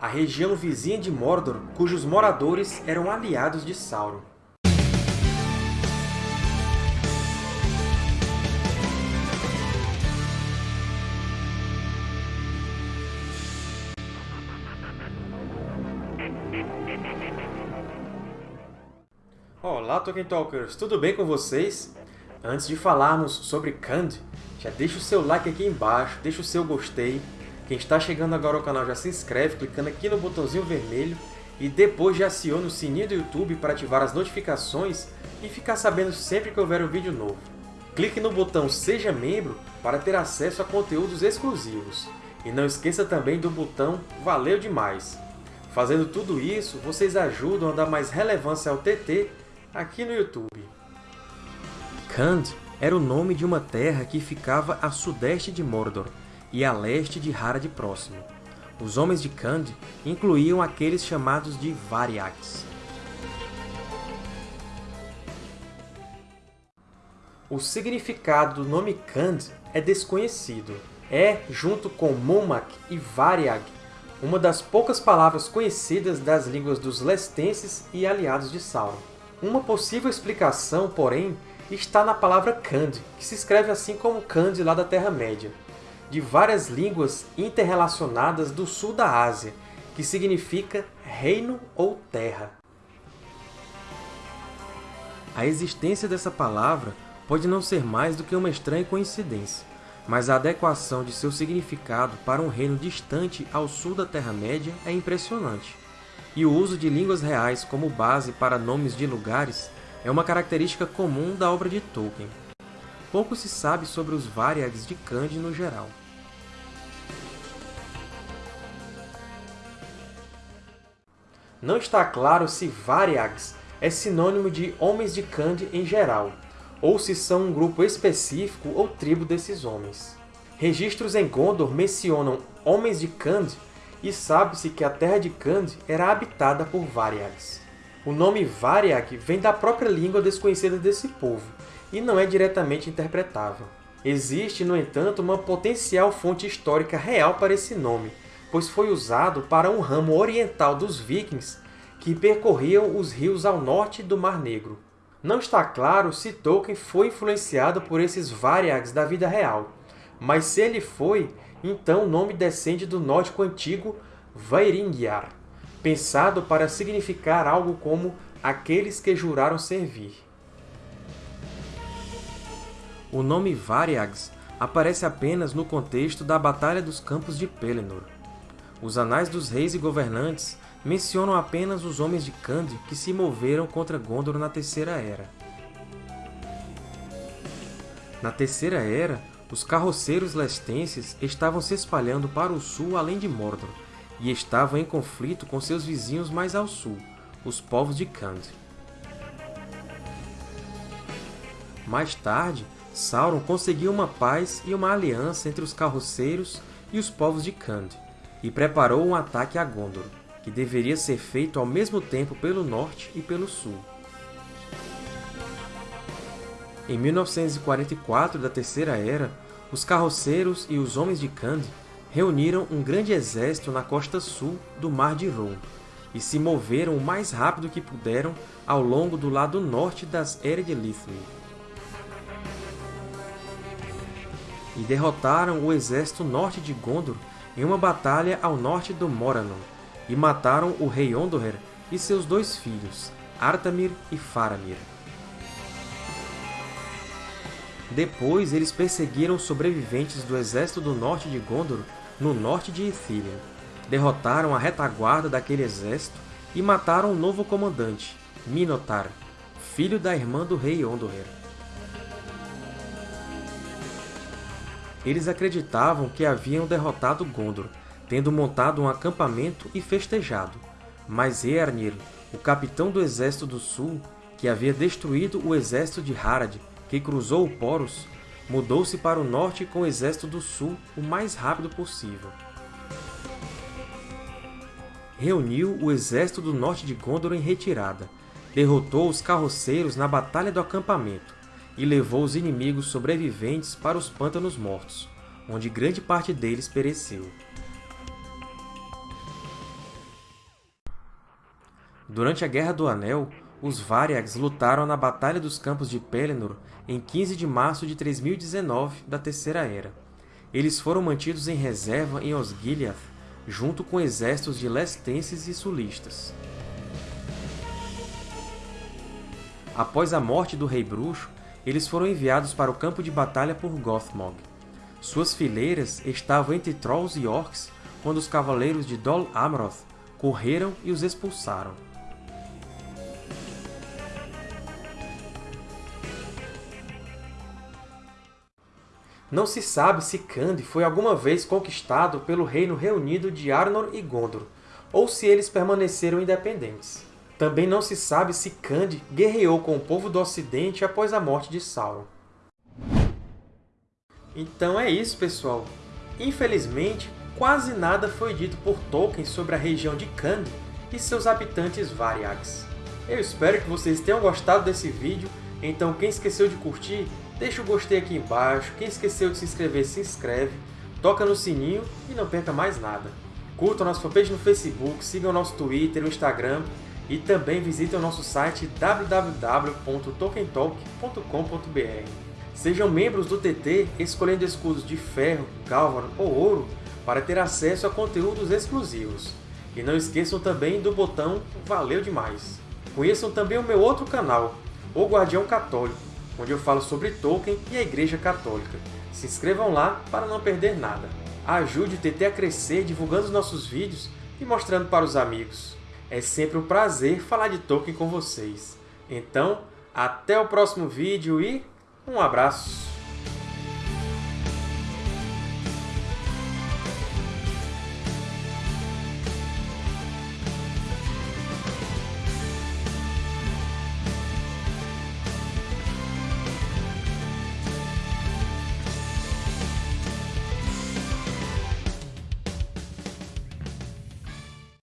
a região vizinha de Mordor, cujos moradores eram aliados de Sauron. Olá, Tolkien Talkers! Tudo bem com vocês? Antes de falarmos sobre Khand, já deixa o seu like aqui embaixo, deixa o seu gostei. Quem está chegando agora ao canal já se inscreve clicando aqui no botãozinho vermelho e depois já aciona o sininho do YouTube para ativar as notificações e ficar sabendo sempre que houver um vídeo novo. Clique no botão Seja Membro para ter acesso a conteúdos exclusivos. E não esqueça também do botão Valeu Demais! Fazendo tudo isso, vocês ajudam a dar mais relevância ao TT aqui no YouTube. Khand era o nome de uma terra que ficava a sudeste de Mordor e a leste de Harad próximo. Os homens de Khand incluíam aqueles chamados de Variags. O significado do nome Khand é desconhecido. É, junto com Mumak e Variag, uma das poucas palavras conhecidas das línguas dos Lestenses e aliados de Sauron. Uma possível explicação, porém, está na palavra Khand, que se escreve assim como Khand lá da Terra-média, de várias línguas interrelacionadas do sul da Ásia, que significa reino ou terra. A existência dessa palavra pode não ser mais do que uma estranha coincidência, mas a adequação de seu significado para um reino distante ao sul da Terra-média é impressionante. E o uso de línguas reais como base para nomes de lugares é uma característica comum da obra de Tolkien. Pouco se sabe sobre os Variags de Khand no geral. Não está claro se Variags é sinônimo de Homens de Khand em geral, ou se são um grupo específico ou tribo desses homens. Registros em Gondor mencionam Homens de Khand e sabe-se que a terra de Khand era habitada por Variags. O nome Variag vem da própria língua desconhecida desse povo, e não é diretamente interpretável. Existe, no entanto, uma potencial fonte histórica real para esse nome, pois foi usado para um ramo oriental dos vikings que percorriam os rios ao norte do Mar Negro. Não está claro se Tolkien foi influenciado por esses Variags da vida real, mas se ele foi, então o nome descende do nórdico antigo Vaeringyar, pensado para significar algo como aqueles que juraram servir. O nome Variags aparece apenas no contexto da Batalha dos Campos de Pelennor. Os Anais dos Reis e Governantes mencionam apenas os homens de Khand que se moveram contra Gondor na Terceira Era. Na Terceira Era, os carroceiros lestenses estavam se espalhando para o sul além de Mordor, e estavam em conflito com seus vizinhos mais ao sul, os povos de Khand. Mais tarde, Sauron conseguiu uma paz e uma aliança entre os carroceiros e os povos de Khand, e preparou um ataque a Gondor, que deveria ser feito ao mesmo tempo pelo norte e pelo sul. Em 1944 da Terceira Era, os carroceiros e os homens de Khand reuniram um grande exército na costa sul do Mar de Ron e se moveram o mais rápido que puderam ao longo do lado norte das Eredlithri. E derrotaram o exército norte de Gondor em uma batalha ao norte do Morannon, e mataram o rei Ondoher e seus dois filhos, Artamir e Faramir. Depois, eles perseguiram sobreviventes do exército do norte de Gondor no norte de Ithilien, derrotaram a retaguarda daquele exército e mataram o novo comandante, Minotaur, filho da irmã do rei Ondoher. Eles acreditavam que haviam derrotado Gondor, tendo montado um acampamento e festejado, mas Eärnir, o capitão do exército do sul, que havia destruído o exército de Harad, que cruzou o Poros, mudou-se para o norte com o exército do sul o mais rápido possível. Reuniu o exército do norte de Gondor em retirada, derrotou os carroceiros na Batalha do Acampamento e levou os inimigos sobreviventes para os Pântanos Mortos, onde grande parte deles pereceu. Durante a Guerra do Anel, os Variags lutaram na Batalha dos Campos de Pelennor em 15 de março de 3019 da Terceira Era. Eles foram mantidos em reserva em Osgiliath, junto com exércitos de Lestenses e Sulistas. Após a morte do Rei Bruxo, eles foram enviados para o campo de batalha por Gothmog. Suas fileiras estavam entre Trolls e Orcs quando os cavaleiros de Dol Amroth correram e os expulsaram. Não se sabe se Khand foi alguma vez conquistado pelo Reino Reunido de Arnor e Gondor, ou se eles permaneceram independentes. Também não se sabe se Khand guerreou com o povo do Ocidente após a morte de Sauron. Então é isso, pessoal! Infelizmente, quase nada foi dito por Tolkien sobre a região de Khand e seus habitantes Variags. Eu espero que vocês tenham gostado desse vídeo, então quem esqueceu de curtir, Deixa o gostei aqui embaixo, quem esqueceu de se inscrever, se inscreve, toca no sininho e não perca mais nada. Curtam nossa fanpage no Facebook, sigam nosso Twitter, o Instagram e também visitem o nosso site www.tokentalk.com.br. Sejam membros do TT escolhendo escudos de ferro, galvan ou ouro para ter acesso a conteúdos exclusivos. E não esqueçam também do botão Valeu Demais! Conheçam também o meu outro canal, O Guardião Católico, onde eu falo sobre Tolkien e a Igreja Católica. Se inscrevam lá para não perder nada. Ajude o TT a crescer divulgando os nossos vídeos e mostrando para os amigos. É sempre um prazer falar de Tolkien com vocês. Então, até o próximo vídeo e um abraço!